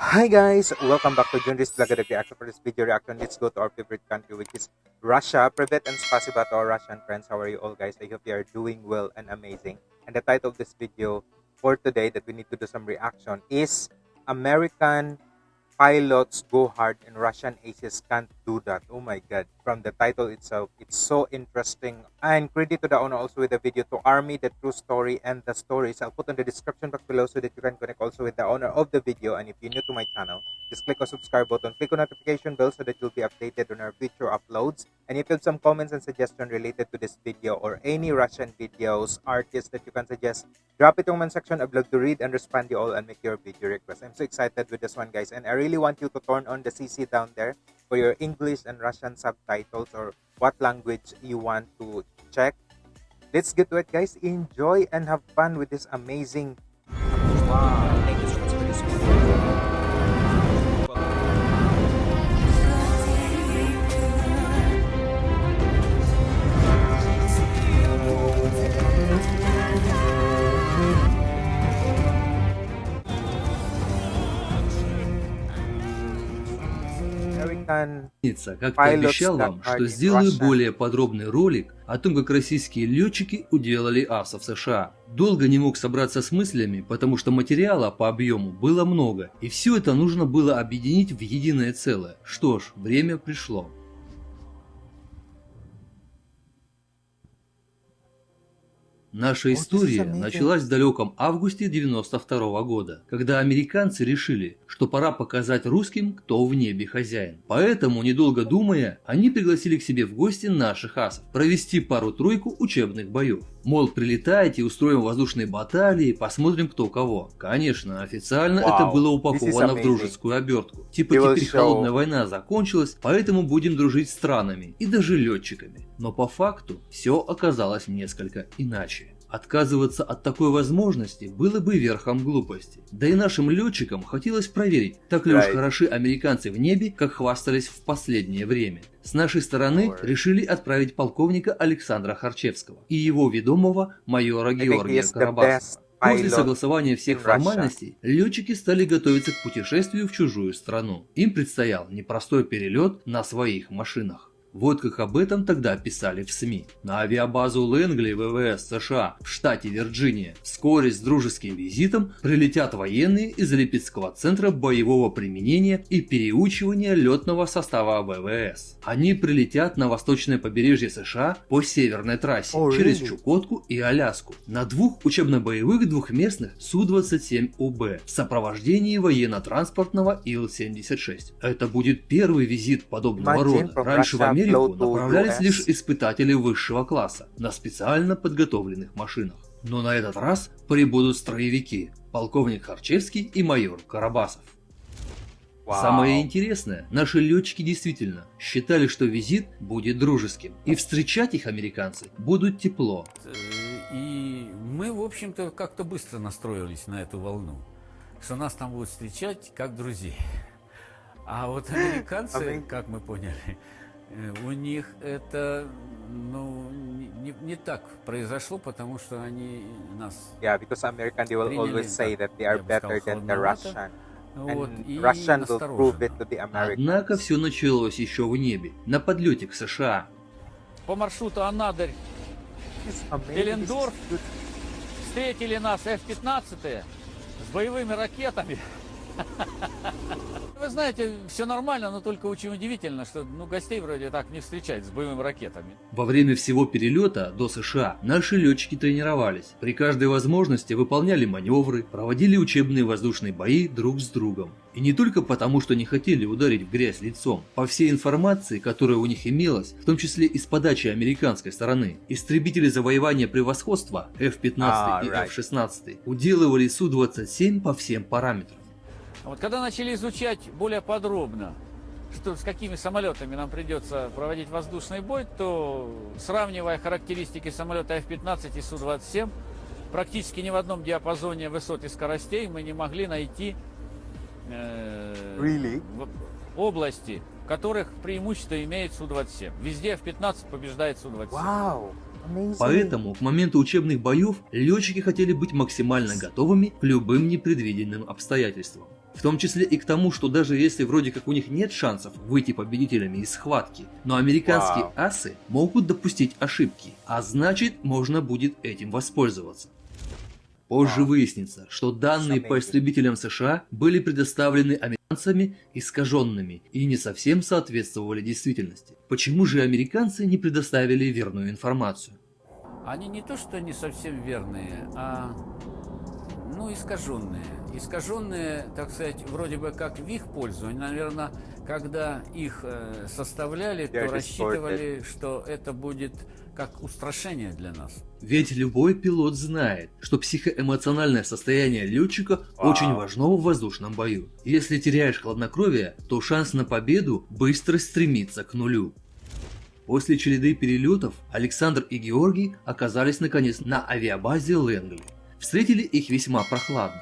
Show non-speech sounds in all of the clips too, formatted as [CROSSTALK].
Hi guys, welcome back to Junris Vlog Reaction. For this video reaction, let's go to our favorite country which is Russia. Privet and spasiba to our Russian friends. How are you all guys? I hope you are doing well and amazing. And the title of this video for today that we need to do some reaction is American pilots go hard and Russian aces can't do that. Oh my god. From the title itself, it's so interesting. And credit to the owner also with the video to Army, the true story and the stories. I'll put in the description box below so that you can connect also with the owner of the video. And if you're new to my channel, just click on subscribe button, click on notification bell so that you'll be updated on our future uploads. And if you have some comments and suggestions related to this video or any Russian videos, artists that you can suggest, drop it in the comment section. I'd love to read and respond to you all and make your video request. I'm so excited with this one, guys. And I really want you to turn on the CC down there for your English and Russian subtitles or what language you want to check. Let's get to it, guys. Enjoy and have fun with this amazing. Wow. American Как-то Pilots обещал that вам, что сделаю более подробный ролик о том, как российские летчики уделали асов США. Долго не мог собраться с мыслями, потому что материала по объему было много, и все это нужно было объединить в единое целое. Что ж, время пришло. Наша история началась в далеком августе 92 года, когда американцы решили, что пора показать русским, кто в небе хозяин. Поэтому, недолго думая, они пригласили к себе в гости наших асов провести пару-тройку учебных боев. Мол, прилетайте, устроим воздушные баталии, посмотрим кто кого. Конечно, официально Wow, это было упаковано в дружескую обертку. Типа will теперь холодная война закончилась, поэтому будем дружить с странами и даже летчиками. Но по факту все оказалось несколько иначе. Отказываться от такой возможности было бы верхом глупости. Да и нашим летчикам хотелось проверить, так ли уж хороши американцы в небе, как хвастались в последнее время. С нашей стороны решили отправить полковника Александра Харчевского и его ведомого майора Георгия Карабасова. После согласования всех формальностей, летчики стали готовиться к путешествию в чужую страну. Им предстоял непростой перелет на своих машинах. Вот как об этом тогда писали в СМИ. На авиабазу Лэнгли ВВС США в штате Вирджиния вскоре с дружеским визитом прилетят военные из Липецкого центра боевого применения и переучивания летного состава ВВС. Они прилетят на восточное побережье США по северной трассе Oh, через really? Чукотку и Аляску на двух учебно-боевых двухместных Су-27УБ в сопровождении военно-транспортного Ил-76. Это будет первый визит подобного рода. Раньше в Russia Америку направлялись лишь испытатели высшего класса на специально подготовленных машинах. Но на этот раз прибудут строевики, полковник Харчевский и майор Карабасов. Wow. Самое интересное, наши летчики действительно считали, что визит будет дружеским, и встречать их американцы будут тепло. Э, И мы, в общем-то, как-то быстро настроились на эту волну, что нас там будут встречать как друзей. А вот [LAUGHS] американцы, как мы поняли, у них это ну, не, не- так произошло, потому что они нас... Yeah, because American they will always say that they are better than the. Russian. Вот, Russian will prove it to the Americans. Однако все началось еще в небе, на подлете к США. по маршруту Анадырь. Беллендорф. Встретили нас F-15 с боевыми ракетами. [LAUGHS] Вы знаете, все нормально, но только очень удивительно, что ну, гостей вроде так не встречать с боевыми ракетами. Во время всего перелета до США наши летчики тренировались. При каждой возможности выполняли маневры, проводили учебные воздушные бои друг с другом. И не только потому, что не хотели ударить в грязь лицом. По всей информации, которая у них имелась, в том числе и с подачи американской стороны, истребители завоевания превосходства F-15 Ah, и right. F-16 уделывали Су-27 по всем параметрам. А Вот когда начали изучать более подробно, что с какими самолетами нам придется проводить воздушный бой, то сравнивая характеристики самолета F-15 и Су-27, практически ни в одном диапазоне высот и скоростей мы не могли найти э, Really? в- области, в которых преимущество имеет Су-27. Везде F-15 побеждает Су-27. Wow. Поэтому к моменту учебных боев летчики хотели быть максимально готовыми к любым непредвиденным обстоятельствам. В том числе и к тому, что даже если вроде как у них нет шансов выйти победителями из схватки, но американские Вау. асы могут допустить ошибки, а значит можно будет этим воспользоваться. Позже выяснится, что данные по истребителям США были предоставлены американцами искаженными и не совсем соответствовали действительности. Почему же американцы не предоставили верную информацию? Они не то что не совсем верные, а ну искаженные. Искаженные, так сказать, вроде бы как в их пользу. Они, наверное, когда их э, составляли, то рассчитывали, что это будет как устрашение для нас. Ведь любой пилот знает, что психоэмоциональное состояние летчика Вау. очень важно в воздушном бою. Если теряешь хладнокровие, то шанс на победу быстро стремится к нулю. После череды перелетов Александр и Георгий оказались наконец на авиабазе Лэнгли. Встретили их весьма прохладно.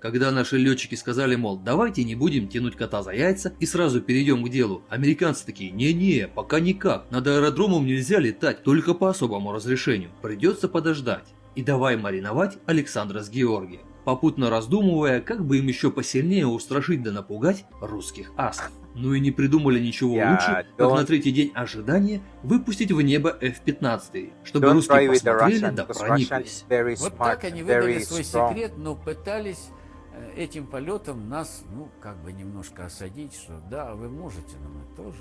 Когда наши летчики сказали, мол, давайте не будем тянуть кота за яйца и сразу перейдем к делу, американцы такие, не-не, пока никак, над аэродромом нельзя летать, только по особому разрешению, придется подождать. И давай мариновать Александра с Георгием, попутно раздумывая, как бы им еще посильнее устрашить да напугать русских асов. Ну и не придумали ничего Yeah, лучше, как на третий день ожидания выпустить в небо F-15, чтобы русские посмотрели Russian, да прониклись. Вот так они выдали свой strong. секрет, но пытались э, этим полетом нас, ну, как бы немножко осадить, что да, вы можете, но мы тоже.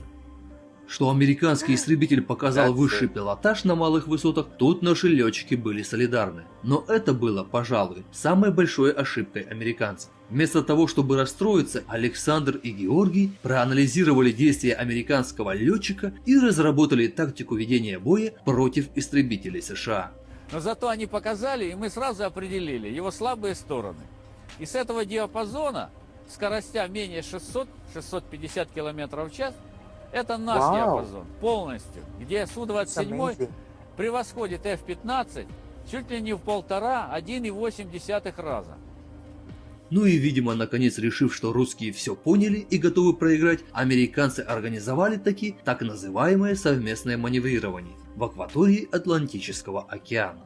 Что американский истребитель показал высший пилотаж на малых высотах, тут наши летчики были солидарны. Но это было, пожалуй, самой большой ошибкой американцев. Вместо того, чтобы расстроиться, Александр и Георгий проанализировали действия американского летчика и разработали тактику ведения боя против истребителей США. Но зато они показали, и мы сразу определили его слабые стороны. И с этого диапазона скоростя менее 600-650 км в час, это наш Вау. диапазон полностью, где It's Су-27 amazing. превосходит F-15 чуть ли не в полтора, 1,8 раза. Ну и, видимо, наконец решив, что русские все поняли и готовы проиграть, американцы организовали таки так называемое совместное маневрирование в акватории Атлантического океана.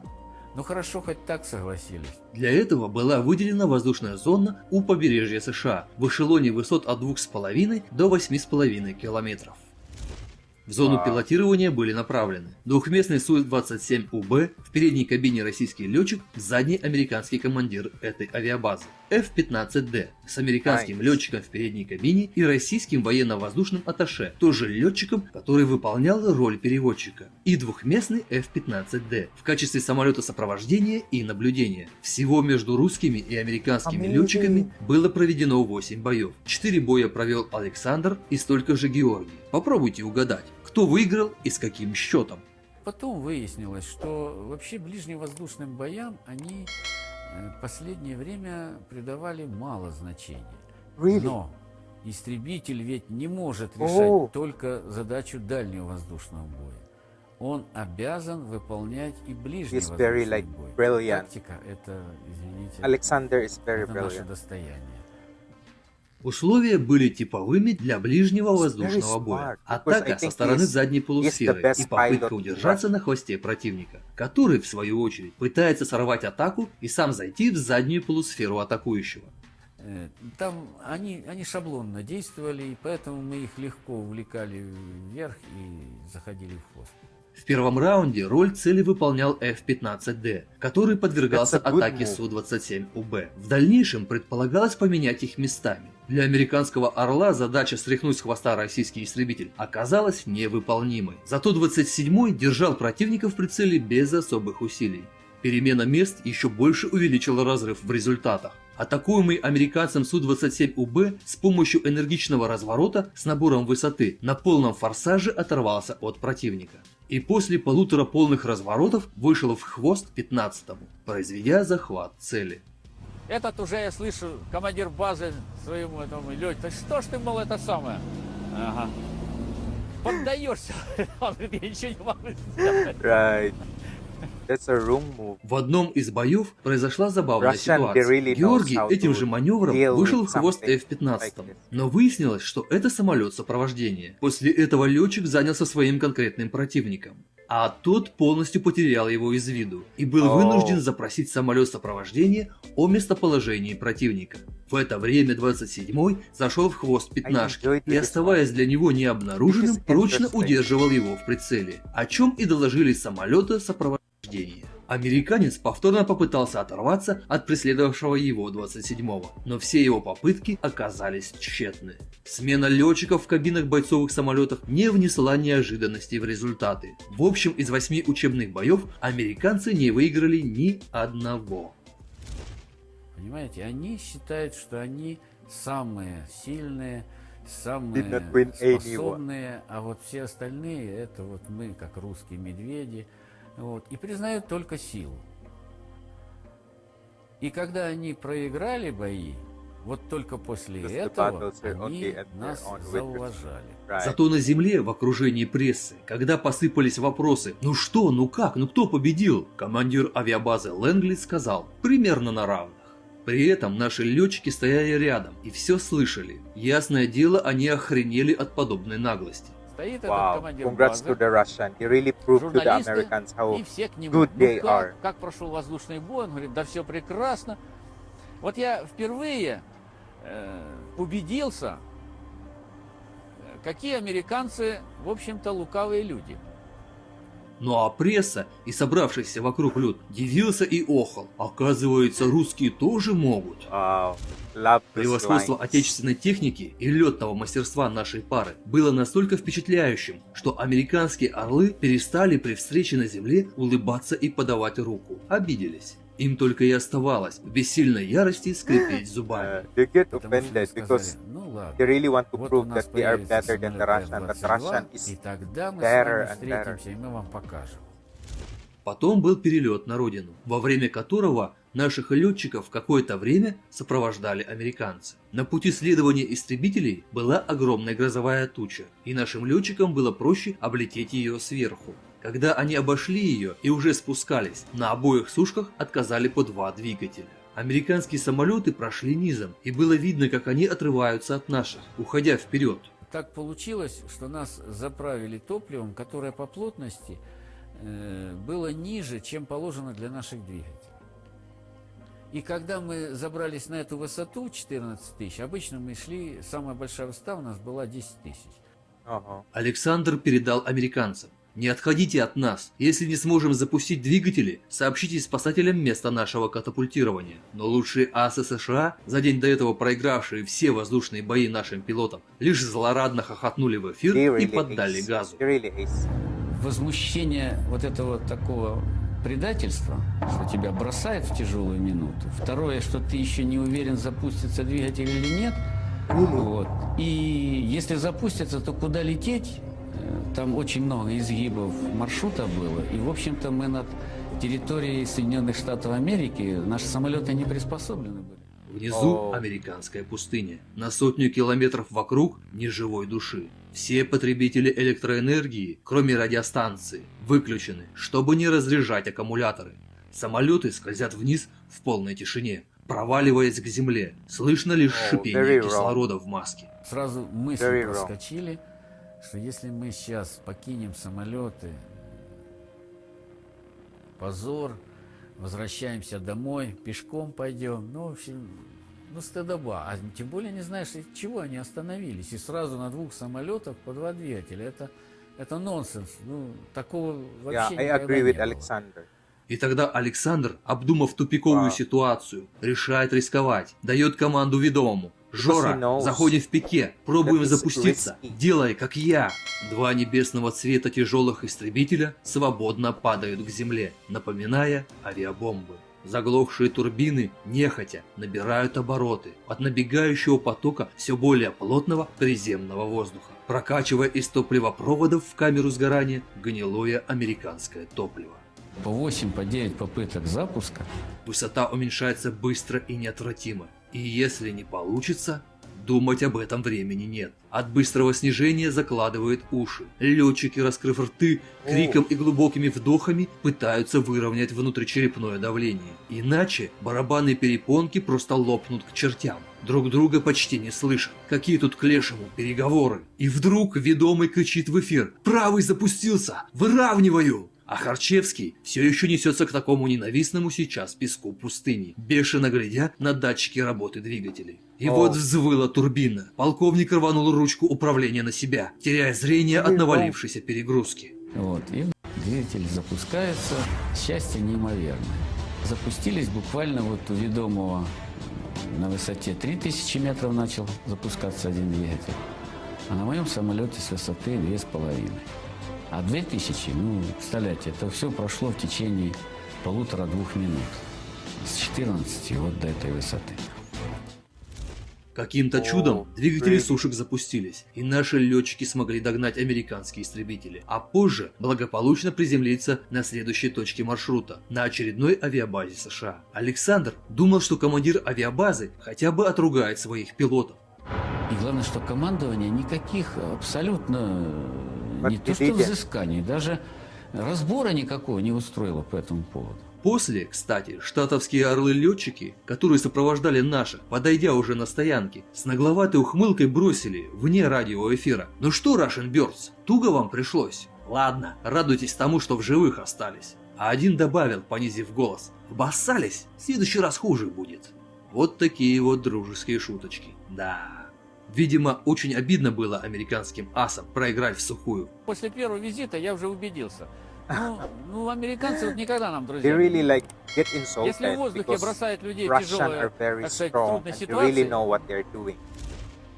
Ну хорошо, хоть так согласились. Для этого была выделена воздушная зона у побережья США в эшелоне высот от 2,5 до 8,5 километров. В зону Вау. пилотирования были направлены двухместный Су-27УБ, в передней кабине российский летчик, в задней американский командир этой авиабазы, F-15D с американским Nice. летчиком в передней кабине и российским военно-воздушным атташе, тоже летчиком, который выполнял роль переводчика, и двухместный F-15D в качестве самолета сопровождения и наблюдения. Всего между русскими и американскими Amazing. летчиками было проведено 8 боев. 4 боя провел Александр и столько же Георгий. Попробуйте угадать, кто выиграл и с каким счетом. Потом выяснилось, что вообще ближневоздушным боям они последнее время придавали мало значения. Really? Но истребитель ведь не может решать только задачу дальнего воздушного боя. Он обязан выполнять и ближний He's very, воздушный like, бой. brilliant. Тактика это, извините, Alexander is very это наше достояние. Условия были типовыми для ближнего воздушного боя. Атака со стороны задней полусферы и попытка удержаться на хвосте противника, который, в свою очередь, пытается сорвать атаку и сам зайти в заднюю полусферу атакующего. Э, Там они, они шаблонно действовали, и поэтому мы их легко увлекали вверх и заходили в хвост. В первом раунде роль цели выполнял F-15D, который подвергался атаке move. Су-27УБ. В дальнейшем предполагалось поменять их местами. Для американского «Орла» задача стряхнуть с хвоста российский истребитель оказалась невыполнимой. Зато 27-й держал противника в прицеле без особых усилий. Перемена мест еще больше увеличила разрыв в результатах. Атакуемый американцем Су-27УБ с помощью энергичного разворота с набором высоты на полном форсаже оторвался от противника. И после полутора полных разворотов вышел в хвост 15-му, произведя захват цели. Этот уже, я слышу, командир базы своему этому лёте. Да что ж ты, мол, это самое? Ага. Поддаешься. [LAUGHS] Он говорит, я ничего не могу сделать. Right. В одном из боев произошла забавная ситуация. Георгий этим же маневром вышел в хвост something F-15. like this. Но выяснилось, что это самолет сопровождения. После этого летчик занялся своим конкретным противником. А тот полностью потерял его из виду и был вынужден запросить самолет сопровождения о местоположении противника. В это время 27-й зашел в хвост пятнашки и, оставаясь для него необнаруженным, прочно удерживал его в прицеле, о чем и доложили самолеты сопровождения. Американец повторно попытался оторваться от преследовавшего его 27-го, но все его попытки оказались тщетны. Смена летчиков в кабинах бойцовых самолетов не внесла неожиданностей в результаты. В общем, из восьми учебных боев американцы не выиграли ни одного. Понимаете, они считают, что они самые сильные, самые способные, а вот все остальные это вот мы, как русские медведи, вот, и признают только силу. И когда они проиграли бои, вот только после этого они нас зауважали. Зато на земле, в окружении прессы, когда посыпались вопросы «Ну что, ну как, ну кто победил?», командир авиабазы Лэнгли сказал «Примерно на равных». При этом наши летчики стояли рядом и все слышали. Ясное дело, они охренели от подобной наглости. Стоит этот Wow. командир Congrats базы, to the Russian. He really proved to the Americans how и все к нему. good «Ну they как, are. как прошел воздушный бой? Он говорит, да все прекрасно. Вот я впервые э, убедился, э, какие американцы, в общем-то, лукавые люди. Ну а пресса и собравшийся вокруг люд дивился и охал. Оказывается, русские тоже могут. wow, Превосходство отечественной техники и летного мастерства нашей пары было настолько впечатляющим, что американские орлы перестали при встрече на земле улыбаться и подавать руку. Обиделись. Им только и оставалось в бессильной ярости скрипеть Uh, зубами. they get offended because ну they really want to prove that they are better than the Russian, but F-22, Russian и is тогда мы better с вами and better. встретимся, и мы вам покажем. Потом был перелет на родину, во время которого наших летчиков какое-то время сопровождали американцы. На пути следования истребителей была огромная грозовая туча, и нашим летчикам было проще облететь ее сверху. Когда они обошли ее и уже спускались, на обоих сушках отказали по два двигателя. Американские самолеты прошли низом, и было видно, как они отрываются от наших, уходя вперед. Так получилось, что нас заправили топливом, которое по плотности э, было ниже, чем положено для наших двигателей. И когда мы забрались на эту высоту 14 тысяч, обычно мы шли, самая большая высота у нас была 10 тысяч. uh-huh. Александр передал американцам. «Не отходите от нас. Если не сможем запустить двигатели, сообщите спасателям место нашего катапультирования. Но лучшие асы США, за день до этого проигравшие все воздушные бои нашим пилотам, лишь злорадно хохотнули в эфир и поддали газу. Really. Возмущение вот этого такого предательства, что тебя бросает в тяжелую минуту. Второе, что ты еще не уверен, запустится двигатель или нет. Вот. И если запустится, то куда лететь? Э, Там очень много изгибов маршрута было. И, в общем-то, мы над территорией Соединенных Штатов Америки, наши самолеты не приспособлены были. Внизу американская пустыня. На сотню километров вокруг ни живой души. Все потребители электроэнергии, кроме радиостанции, выключены, чтобы не разряжать аккумуляторы. Самолеты скользят вниз в полной тишине, проваливаясь к земле. Слышно лишь шипение кислорода в маске. Сразу мысли проскочили, что если мы сейчас покинем самолеты, позор, возвращаемся домой, пешком пойдем, ну, в общем, ну, стыдоба. А тем более не знаешь, из чего они остановились. И сразу на двух самолетах по два двигателя. Это, это нонсенс. Ну, такого Yeah, вообще I никогда agree не with было. Alexander. И тогда Александр, обдумав тупиковую Вау. ситуацию, решает рисковать, дает команду ведомому. Жора, заходим в пике, пробуем запуститься, делай как я. Два небесного цвета тяжелых истребителя свободно падают к земле, напоминая авиабомбы. Заглохшие турбины, нехотя, набирают обороты от набегающего потока все более плотного приземного воздуха, прокачивая из топливопроводов в камеру сгорания гнилое американское топливо. По 8, по 9 попыток запуска Высота уменьшается быстро и неотвратимо. И если не получится, Думать об этом времени нет. От быстрого снижения закладывает уши. Летчики, раскрыв рты, криком и глубокими вдохами пытаются выровнять внутричерепное давление. Иначе барабанные перепонки просто лопнут к чертям. Друг друга почти не слышат. Какие тут к лешему переговоры. И вдруг ведомый кричит в эфир «Правый запустился! Выравниваю!» А Харчевский все еще несется к такому ненавистному сейчас песку пустыни, бешено глядя на датчики работы двигателей. И О. вот взвыла турбина. Полковник рванул ручку управления на себя, теряя зрение от навалившейся перегрузки. Вот, и двигатель запускается. Счастье неимоверное. Запустились буквально вот у ведомого на высоте 3000 метров начал запускаться один двигатель. А на моем самолете с высоты 2,5. А 2000, ну, представляете, это все прошло в течение полутора-двух минут. С 14 вот до этой высоты. Каким-то чудом двигатели сушек запустились, и наши летчики смогли догнать американские истребители, а позже благополучно приземлиться на следующей точке маршрута, на очередной авиабазе США. Александр думал, что командир авиабазы хотя бы отругает своих пилотов. И главное, что командование никаких абсолютно не то что взысканий, даже разбора никакого не устроило по этому поводу. После, кстати, штатовские орлы-летчики, которые сопровождали наших, подойдя уже на стоянке, с нагловатой ухмылкой бросили вне радиоэфира. Ну что, Russian Birds, туго вам пришлось? Ладно, радуйтесь тому, что в живых остались. А один добавил, понизив голос, обоссались, в следующий раз хуже будет. Вот такие вот дружеские шуточки, да. Видимо, очень обидно было американским асам проиграть в сухую. После первого визита я уже убедился. Ну, ну американцы вот никогда нам друзья. Really like get Если в воздухе бросают людей в тяжелые, так сказать, трудные really ситуации, know what they're doing.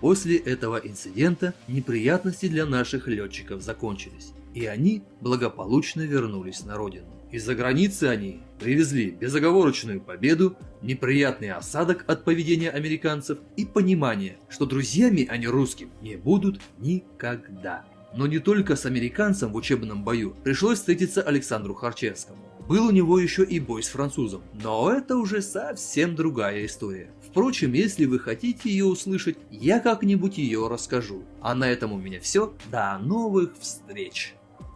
После этого инцидента неприятности для наших летчиков закончились, и они благополучно вернулись на родину. Из-за границы они привезли безоговорочную победу, неприятный осадок от поведения американцев и понимание, что друзьями они русским не будут никогда. Но не только с американцем в учебном бою пришлось встретиться Александру Харчевскому. Был у него еще и бой с французом, но это уже совсем другая история. Впрочем, если вы хотите ее услышать, я как-нибудь ее расскажу. А на этом у меня все. До новых встреч!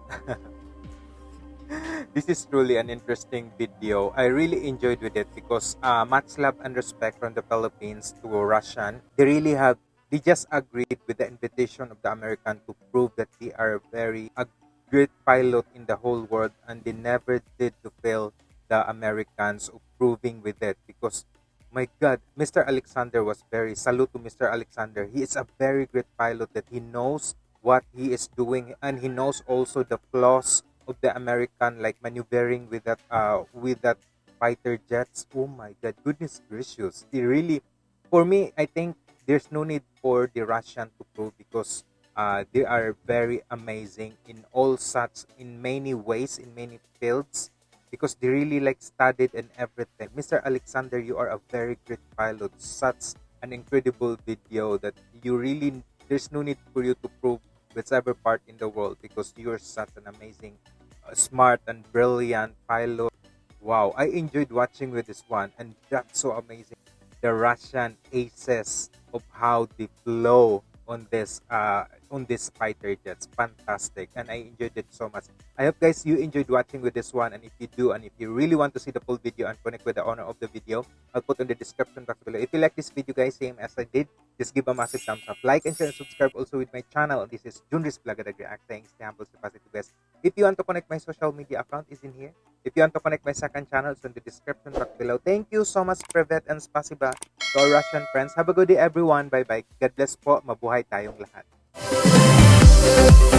[LAUGHS] this is truly an interesting video. I really enjoyed with it because uh, much love and respect from the Philippines to Russian. They really have, they just agreed with the invitation of the American to prove that they are very a great pilot in the whole world and they never did to fail the Americans of proving with it because my God, Mr. Alexander was very salute to Mr. Alexander. He is a very great pilot that he knows what he is doing and he knows also the flaws of the American like maneuvering with that uh with that fighter jets. Oh my god, goodness gracious. They really for me I think there's no need for the Russian to prove because uh, they are very amazing in all such in many ways in many fields because they really like studied and everything. Mr. Alexander, you are a very great pilot. Such an incredible video that you really there's no need for you to prove whichever part in the world because you're such an amazing, uh, smart and brilliant pilot. Wow, I enjoyed watching with this one, and that's so amazing. The Russian aces of how they flow on this uh on this fighter jets. Fantastic. And i enjoyed it so much. I hope guys you enjoyed watching with this one. And if you do and if you really want to see the full video and connect with the owner of the video i'll put in the description box below. If you like this video guys same as i did just give a massive thumbs up. Like and share and subscribe also with my channel. This is junris Blagadag React humble stay positive guys. If you want to connect my social media account is in here. If you want to connect my second channel it's in the description box below. Thank you so much Privet and Spasiba. To our Russian friends. Have a good day everyone. Bye bye God bless po. Mabuhay tayong lahat Música